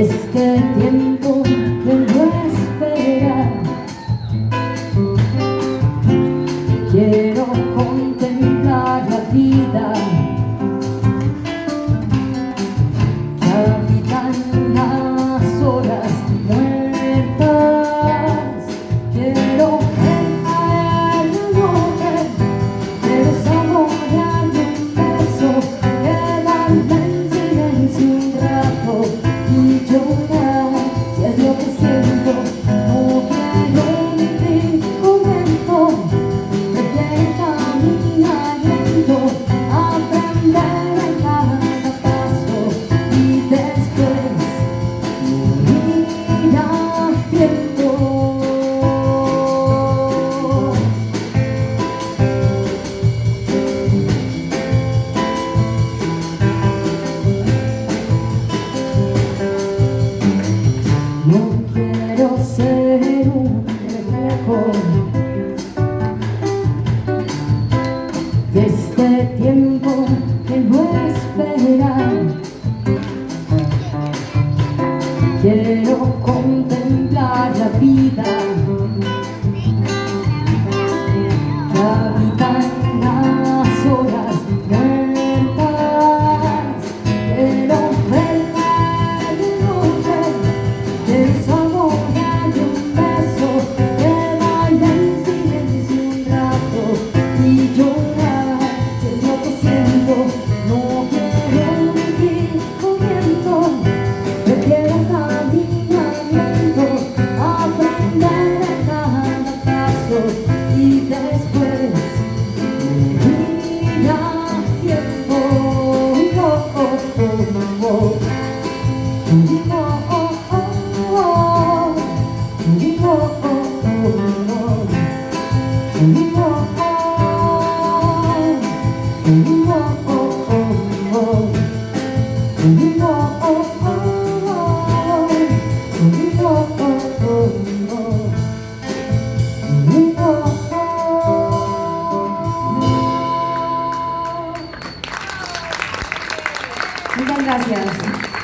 Este este tiempo que no espera. Muchas gracias.